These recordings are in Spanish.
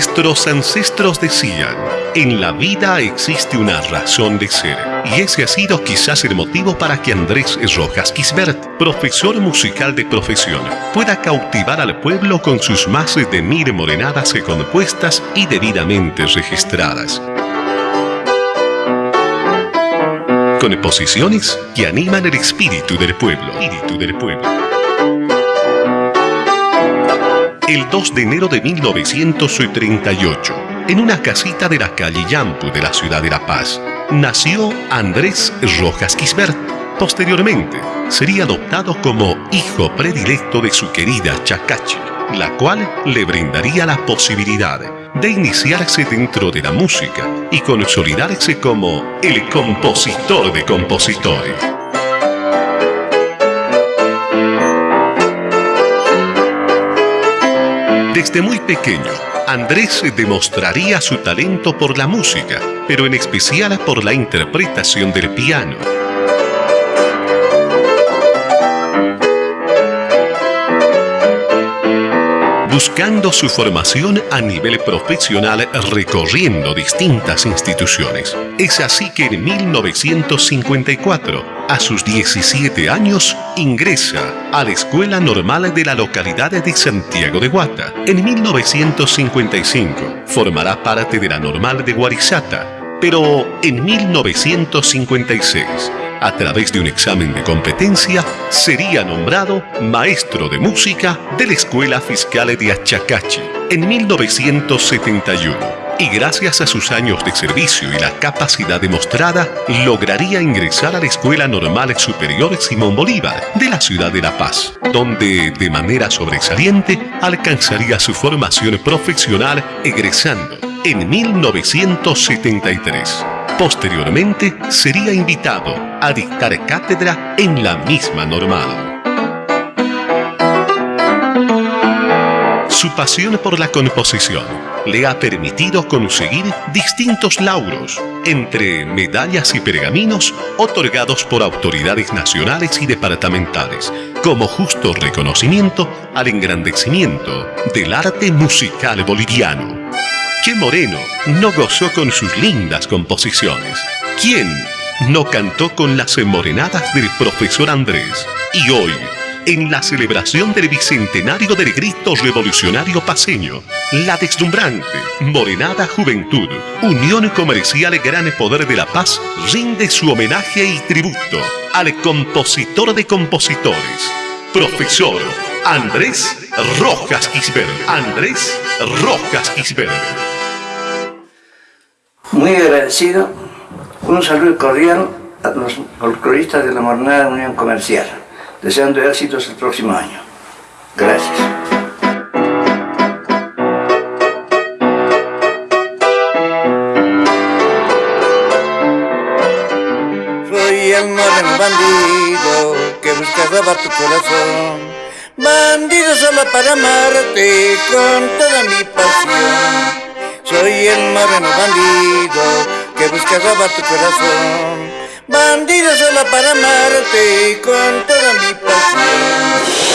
Nuestros ancestros decían, en la vida existe una razón de ser, y ese ha sido quizás el motivo para que Andrés Rojas Quisbert, profesor musical de profesión, pueda cautivar al pueblo con sus más de mil morenadas compuestas y debidamente registradas. Con exposiciones que animan el espíritu del pueblo. Espíritu del pueblo el 2 de enero de 1938, en una casita de la calle Yampu de la ciudad de La Paz, nació Andrés Rojas Quisbert. Posteriormente, sería adoptado como hijo predilecto de su querida Chacachi, la cual le brindaría la posibilidad de iniciarse dentro de la música y consolidarse como el compositor de compositores. Desde muy pequeño, Andrés demostraría su talento por la música, pero en especial por la interpretación del piano. Buscando su formación a nivel profesional recorriendo distintas instituciones. Es así que en 1954, a sus 17 años, ingresa a la Escuela Normal de la localidad de Santiago de Guata. En 1955 formará parte de la Normal de Guarizata, pero en 1956 a través de un examen de competencia, sería nombrado maestro de música de la Escuela Fiscal de Achacachi en 1971 y gracias a sus años de servicio y la capacidad demostrada, lograría ingresar a la Escuela Normal Superior Simón Bolívar de la ciudad de La Paz, donde de manera sobresaliente alcanzaría su formación profesional egresando en 1973. Posteriormente sería invitado a dictar cátedra en la misma normal. Su pasión por la composición le ha permitido conseguir distintos lauros, entre medallas y pergaminos otorgados por autoridades nacionales y departamentales, como justo reconocimiento al engrandecimiento del arte musical boliviano. ¿Qué Moreno no gozó con sus lindas composiciones? ¿Quién no cantó con las morenadas del profesor Andrés? Y hoy, en la celebración del bicentenario del grito revolucionario paseño, la deslumbrante Morenada Juventud, Unión Comercial Gran Poder de la Paz, rinde su homenaje y tributo al compositor de compositores, profesor Andrés Rojas Quisberg. Andrés Rojas Quisberg. Muy agradecido, un saludo cordial a los folcloristas de la Mornada Unión Comercial, deseando éxitos el próximo año. Gracias. Soy el moreno bandido que busca robar tu corazón. Bandido solo para amarte con toda mi pasión. Soy el moreno bandido que busca robar tu corazón. Bandido solo para amarte con toda mi pasión.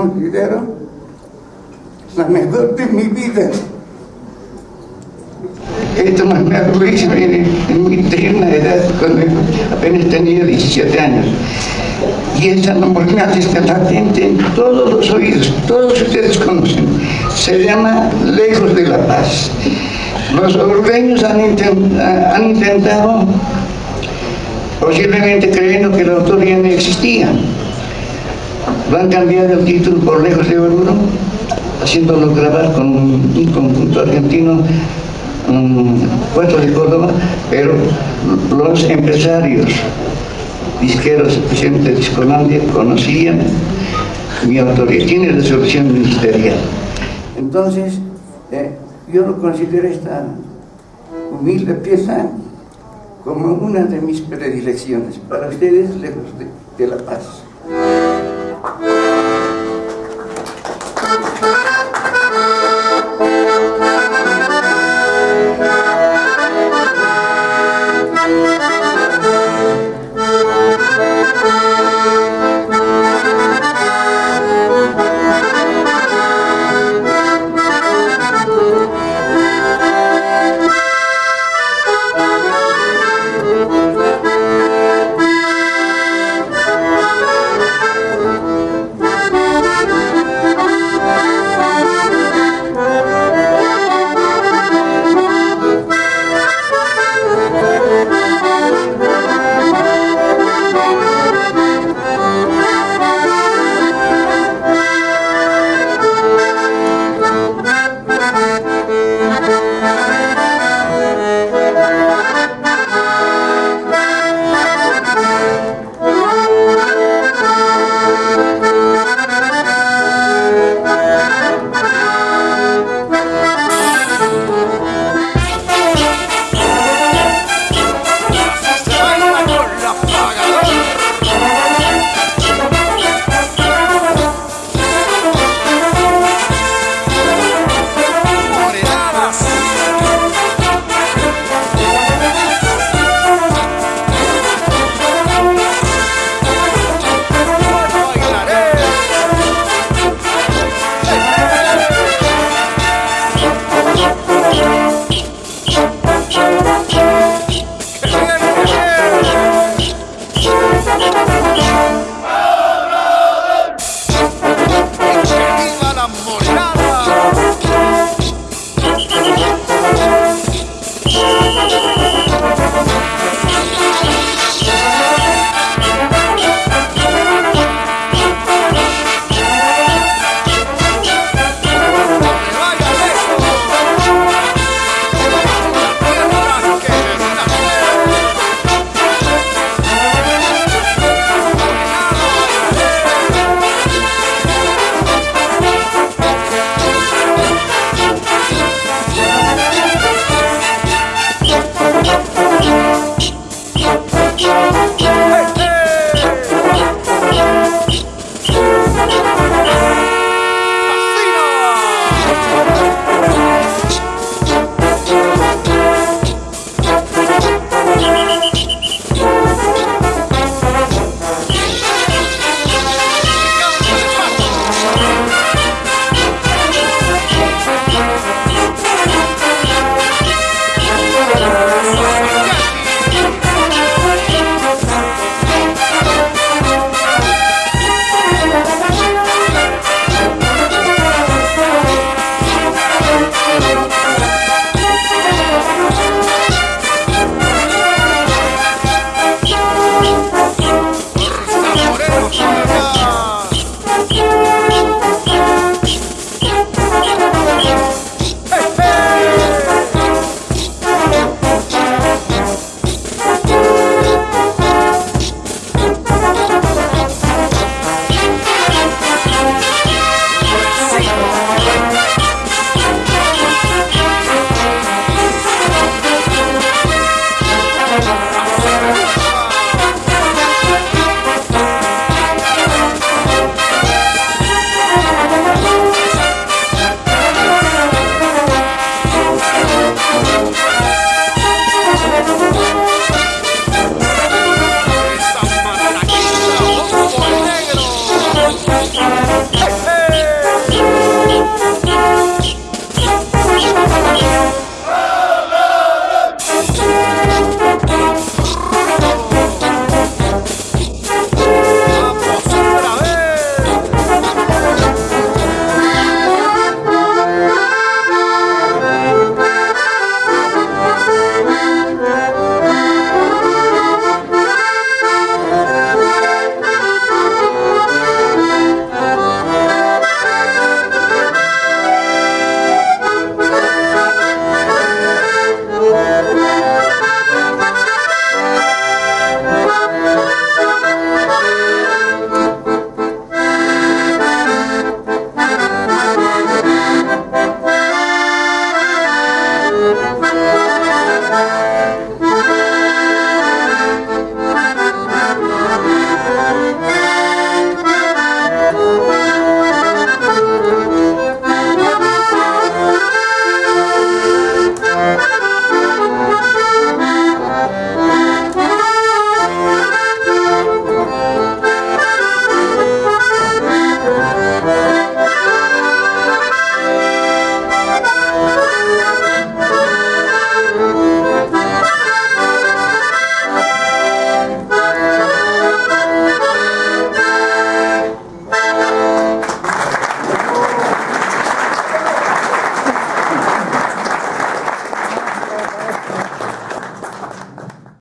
Considero la mejor de mi vida. Esto me arruinó en, en mi tierna edad, cuando apenas tenía 17 años. Y esta normalidad está latente en todos los oídos, todos ustedes conocen. Se llama Lejos de la Paz. Los ordeños han, intentado, posiblemente creyendo que la autoría no existía, van a cambiar el título por Lejos de Oruro, haciéndolo grabar con un conjunto argentino un puesto de Córdoba, pero los empresarios disqueros, especialmente de Discolandia, conocían mi autoría, tiene resolución ministerial. Entonces, eh, yo lo considero esta humilde pieza como una de mis predilecciones para ustedes lejos de la paz. Thank you.